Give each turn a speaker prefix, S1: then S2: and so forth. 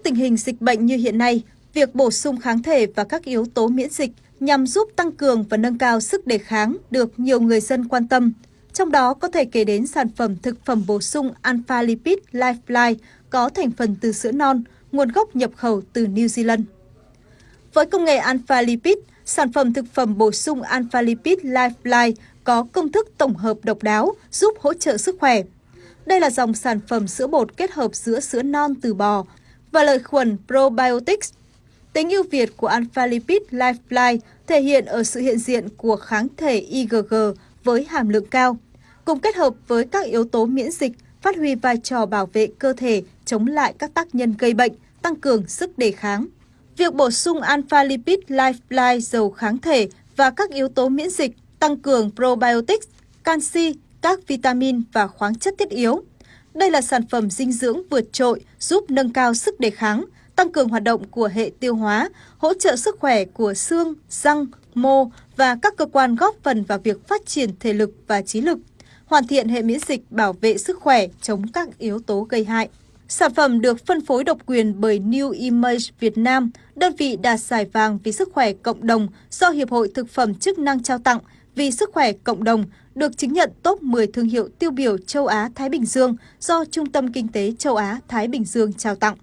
S1: trước tình hình dịch bệnh như hiện nay, việc bổ sung kháng thể và các yếu tố miễn dịch nhằm giúp tăng cường và nâng cao sức đề kháng được nhiều người dân quan tâm. Trong đó có thể kể đến sản phẩm thực phẩm bổ sung Alpha Lipid Lifeline có thành phần từ sữa non, nguồn gốc nhập khẩu từ New Zealand. Với công nghệ Alpha Lipid, sản phẩm thực phẩm bổ sung Alpha Lipid Lifeline có công thức tổng hợp độc đáo giúp hỗ trợ sức khỏe. Đây là dòng sản phẩm sữa bột kết hợp giữa sữa non từ bò và lợi khuẩn probiotics. Tính ưu việt của Alpha Lipid Lifeline thể hiện ở sự hiện diện của kháng thể IgG với hàm lượng cao, cùng kết hợp với các yếu tố miễn dịch phát huy vai trò bảo vệ cơ thể chống lại các tác nhân gây bệnh, tăng cường sức đề kháng. Việc bổ sung Alpha Lipid Lifeline dầu kháng thể và các yếu tố miễn dịch tăng cường probiotics, canxi, các vitamin và khoáng chất thiết yếu. Đây là sản phẩm dinh dưỡng vượt trội giúp nâng cao sức đề kháng, tăng cường hoạt động của hệ tiêu hóa, hỗ trợ sức khỏe của xương, răng, mô và các cơ quan góp phần vào việc phát triển thể lực và trí lực, hoàn thiện hệ miễn dịch bảo vệ sức khỏe chống các yếu tố gây hại. Sản phẩm được phân phối độc quyền bởi New Image Việt Nam, đơn vị đạt giải vàng vì sức khỏe cộng đồng do Hiệp hội Thực phẩm chức năng trao tặng vì sức khỏe cộng đồng, được chứng nhận top 10 thương hiệu tiêu biểu châu Á-Thái Bình Dương do Trung tâm Kinh tế châu Á-Thái Bình Dương trao tặng.